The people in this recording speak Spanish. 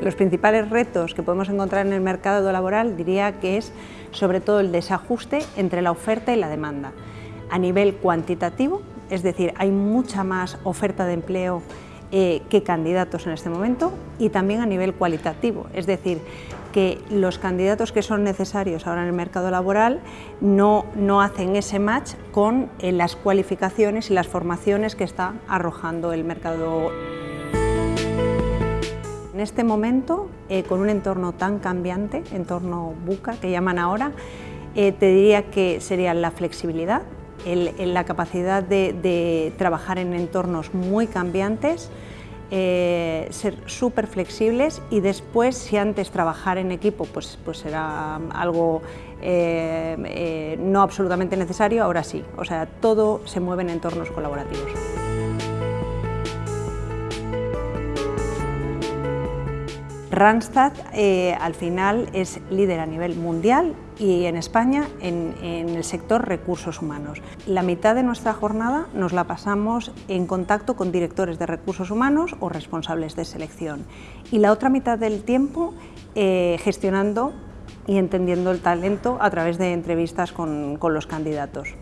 Los principales retos que podemos encontrar en el mercado laboral diría que es sobre todo el desajuste entre la oferta y la demanda. A nivel cuantitativo, es decir, hay mucha más oferta de empleo eh, que candidatos en este momento y también a nivel cualitativo, es decir, que los candidatos que son necesarios ahora en el mercado laboral no, no hacen ese match con eh, las cualificaciones y las formaciones que está arrojando el mercado. En este momento, eh, con un entorno tan cambiante, entorno buca que llaman ahora, te diría que sería la flexibilidad, la capacidad de, trabajar en entornos muy cambiantes, eh, ser súper flexibles y después, si antes trabajar en equipo pues, pues era algo eh, eh, no absolutamente necesario, ahora sí. O sea, todo se mueve en entornos colaborativos. Randstad eh, al final es líder a nivel mundial y en España en, el sector recursos humanos. La mitad de nuestra jornada nos la pasamos en contacto con directores de recursos humanos o responsables de selección y la otra mitad del tiempo eh, gestionando y entendiendo el talento a través de entrevistas con los candidatos.